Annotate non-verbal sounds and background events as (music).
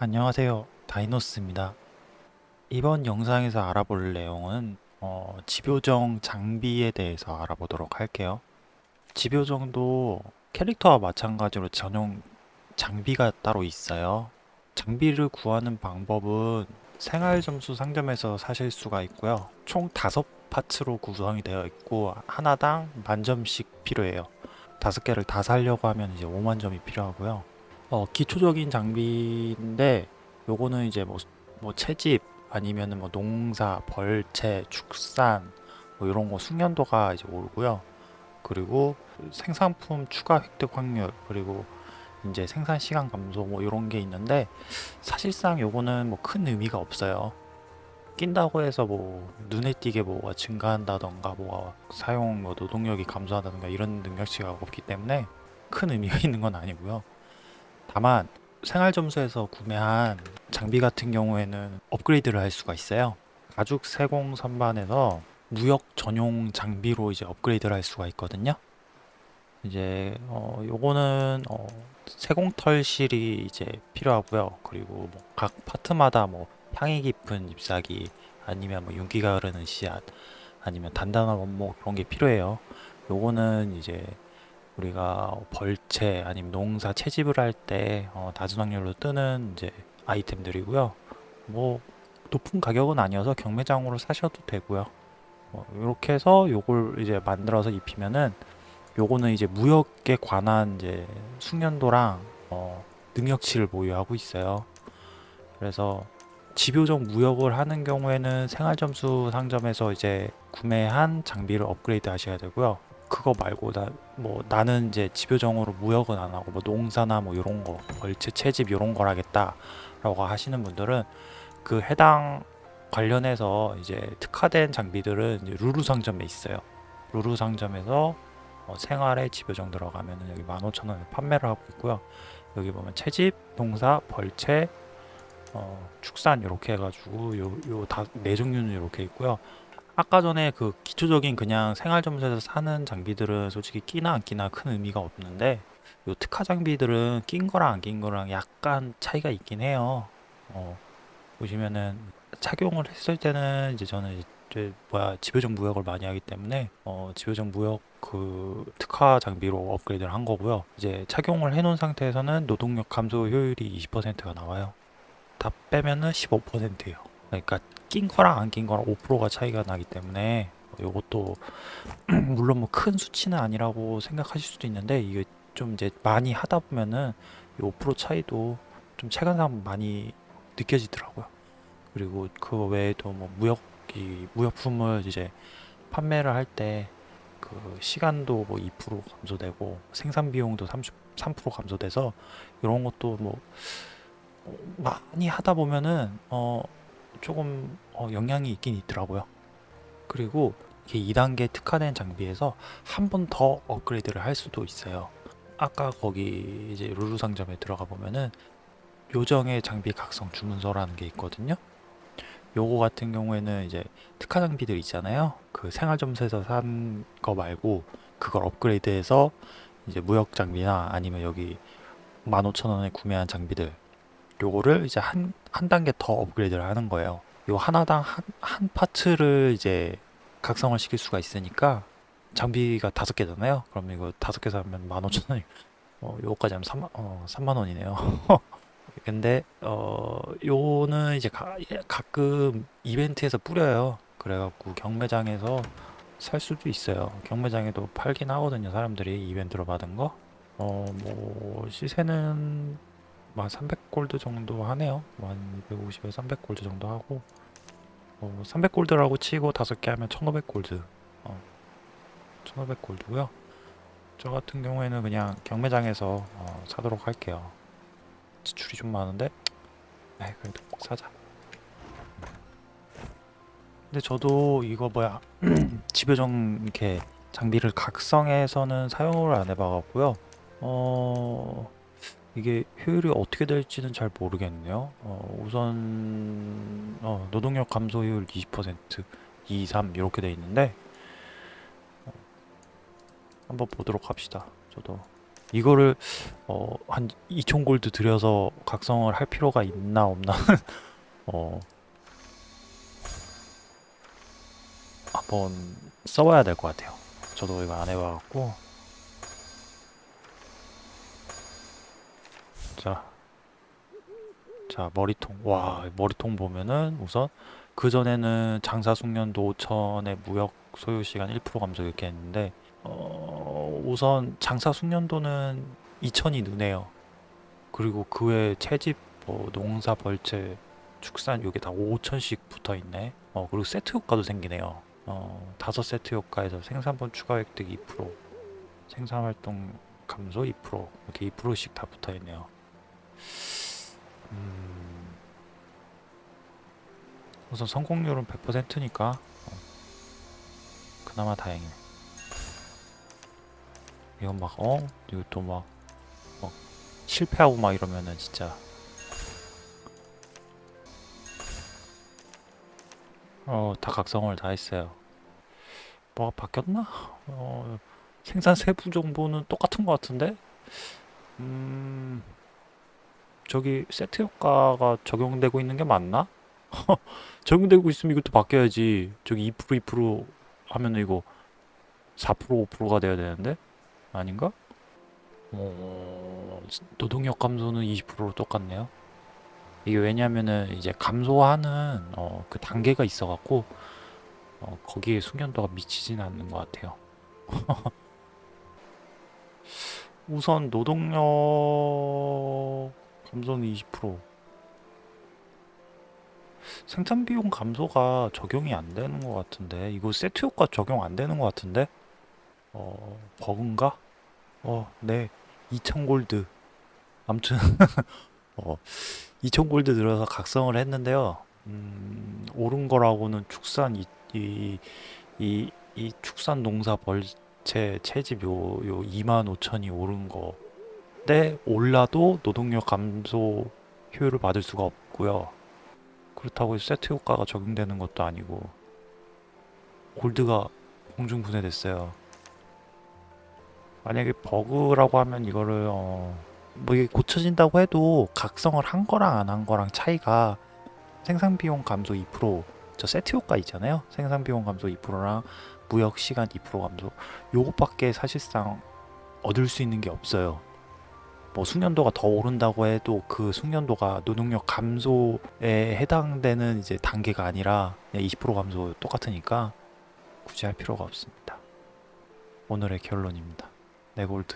안녕하세요. 다이노스입니다. 이번 영상에서 알아볼 내용은 어, 집요정 장비에 대해서 알아보도록 할게요. 집요정도 캐릭터와 마찬가지로 전용 장비가 따로 있어요. 장비를 구하는 방법은 생활 점수 상점에서 사실 수가 있고요. 총 다섯 파츠로 구성이 되어 있고 하나당 만점씩 필요해요. 다섯 개를 다 살려고 하면 이제 5만 점이 필요하고요 어, 기초적인 장비인데 요거는 이제 뭐, 뭐 채집 아니면은 뭐 농사, 벌채, 축산 뭐 이런 거 숙련도가 이제 오르고요. 그리고 생산품 추가 획득 확률 그리고 이제 생산 시간 감소 뭐 이런 게 있는데 사실상 요거는 뭐 큰 의미가 없어요. 낀다고 해서 뭐 눈에 띄게 뭐가 증가한다던가 뭐 사용 뭐 노동력이 감소한다던가 이런 능력치가 없기 때문에 큰 의미가 (laughs) 있는 건 아니고요. 다만 생활 점수에서 구매한 장비 같은 경우에는 업그레이드를 할 수가 있어요. 가죽 세공 선반에서 무역 전용 장비로 이제 업그레이드를 할 수가 있거든요. 이제 어 요거는 어 세공털실이 이제 필요하고요. 그리고 뭐 각 파트마다 뭐 향이 깊은 잎사귀 아니면 뭐 윤기가 흐르는 씨앗 아니면 단단한 원목 그런 게 필요해요. 요거는 이제 우리가 벌채 아니면 농사 채집을 할때 어, 낮은 확률로 뜨는 이제 아이템들이고요. 뭐 높은 가격은 아니어서 경매장으로 사셔도 되고요. 뭐 이렇게 해서 요걸 이제 만들어서 입히면은 요거는 이제 무역에 관한 이제 숙련도랑 어, 능력치를 보유하고 있어요. 그래서 집요적 무역을 하는 경우에는 생활점수 상점에서 이제 구매한 장비를 업그레이드 하셔야 되고요. 그거 말고 나 뭐 나는 이제 집요정으로 무역은 안 하고 뭐 농사나 뭐 요런 거 벌채 채집 요런 걸 하겠다 라고 하시는 분들은 그 해당 관련해서 이제 특화된 장비들은 이제 루루 상점에 있어요. 루루 상점에서 어, 생활에 집요정 들어가면은 여기 15,000원에 판매를 하고 있고요. 여기 보면 채집, 농사, 벌채, 어, 축산 이렇게 해가지고 요 요 다 네 종류는 이렇게 있고요. 아까 전에 그 기초적인 그냥 생활점수에서 사는 장비들은 솔직히 끼나 안 끼나 큰 의미가 없는데 요 특화 장비들은 낀 거랑 안 낀 거랑 약간 차이가 있긴 해요. 어, 보시면은 착용을 했을 때는 이제 저는 이제 뭐야 집요적 무역을 많이 하기 때문에 어, 집요적 무역 그 특화 장비로 업그레이드를 한 거고요. 이제 착용을 해 놓은 상태에서는 노동력 감소 효율이 20%가 나와요. 다 빼면은 15%예요. 그러니까 낀 거랑 안 낀 거랑 5%가 차이가 나기 때문에 이것도 (clears throat) 물론 뭐 큰 수치는 아니라고 생각하실 수도 있는데 이게 좀 이제 많이 하다 보면은 이 5% 차이도 좀 체감상 많이 느껴지더라고요. 그리고 그 외에도 뭐 무역 이 무역품을 이제 판매를 할 때 그 시간도 뭐 2% 감소되고 생산 비용도 33% 감소돼서 이런 것도 뭐 어, 많이 하다 보면은 어 조금 어, 영향이 있긴 있더라고요. 그리고 이게 2단계 특화된 장비에서 한 번 더 업그레이드를 할 수도 있어요. 아까 거기 이제 루루 상점에 들어가 보면은 요정의 장비 각성 주문서라는 게 있거든요. 요거 같은 경우에는 이제 특화 장비들 있잖아요. 그 생활점수에서 산 거 말고 그걸 업그레이드해서 이제 무역 장비나 아니면 여기 15,000원에 구매한 장비들 요거를 이제 한, 한 단계 더 업그레이드를 하는 거예요. 요 하나당 한, 한 파츠를 이제 각성을 시킬 수가 있으니까 장비가 다섯 개잖아요. 그럼 이거 다섯 개 사면 15,000원이 어, 요거까지 하면 3만, 어, 3만 원이네요. (laughs) 근데 어 요는 이제 가, 가끔 이벤트에서 뿌려요. 그래갖고 경매장에서 살 수도 있어요. 경매장에도 팔긴 하거든요. 사람들이 이벤트로 받은 거. 어뭐 시세는 한 300골드 정도 하네요. 한 250에서 300골드 정도 하고 어, 300골드라고 치고 5개 하면 1500골드 어, 1500골드고요. 저 같은 경우에는 그냥 경매장에서 어, 사도록 할게요. 지출이 좀 많은데 네, 그래도 사자. 근데 저도 이거 뭐야 (clears throat) 집요정 이렇게 장비를 각성해서는 사용을 안 해봐갖고요. 어 이게 효율이 어떻게 될지는 잘 모르겠네요. 어, 우선 어, 노동력 감소 효율 20%, 2, 3 이렇게 돼 있는데 어, 한번 보도록 합시다. 저도 이거를 어, 한 2천 골드 들여서 각성을 할 필요가 있나 없나 (laughs) 어, 한번 써봐야 될 것 같아요. 저도 이거 안 해봐갖고 자, 자 머리통 와 머리통 보면은 우선 그 전에는 장사 숙련도 5천에 무역 소요 시간 1% 감소 이렇게 했는데 어, 우선 장사 숙련도는 2천이 느네요. 그리고 그 외에 채집, 뭐 농사 벌채, 축산 요게 다 5천씩 붙어 있네. 어, 그리고 세트 효과도 생기네요. 어, 다섯 세트 효과에서 생산번 추가 획득 2%, 생산 활동 감소 2%, 이렇게 2%씩 다 붙어 있네요. 음, 우선 성공률은 100%니까 그나마 다행이네. 이건 막 어? 이거 또막 막 실패하고 막 이러면은 진짜 어, 다 각성을 다 했어요. 뭐가 바뀌었나? 어, 생산 세부 정보는 똑같은 것 같은데? 음, 저기 세트 효과가 적용되고 있는 게 맞나? (laughs) 적용되고 있으면 이것도 바뀌어야지. 저기 2% 2% 하면 이거 4% 5%가 돼야 되는데? 아닌가? 어, 노동력 감소는 20%로 똑같네요. 이게 왜냐면은 이제 감소하는 어, 그 단계가 있어 갖고 어, 거기에 숙련도가 미치진 않는 것 같아요. (laughs) 우선 노동력 감소는 20% 생산 비용 감소가 적용이 안 되는 것 같은데 이거 세트 효과 적용 안 되는 것 같은데 어 버그인가? 어, 네. 2000 골드. 아무튼 (laughs) 어, 2000 골드 들어서 각성을 했는데요. 음, 오른 거라고는 축산 이, 이, 이, 이 축산 농사 벌채 채집 요, 요 25,000이 오른 거. 때 올라도 노동력 감소 효율을 받을 수가 없고요. 그렇다고 세트 효과가 적용되는 것도 아니고 골드가 공중 분해됐어요. 만약에 버그라고 하면 이거를 어, 뭐 이게 고쳐진다고 해도 각성을 한 거랑 안 한 거랑 차이가 생산 비용 감소 2%저 세트 효과 있잖아요. 생산 비용 감소 2%랑 무역 시간 2% 감소 요것밖에 사실상 얻을 수 있는 게 없어요. 뭐 숙련도가 더 오른다고 해도 그 숙련도가 노동력 감소에 해당되는 이제 단계가 아니라 그냥 20% 감소 똑같으니까 굳이 할 필요가 없습니다. 오늘의 결론입니다. 네 골드.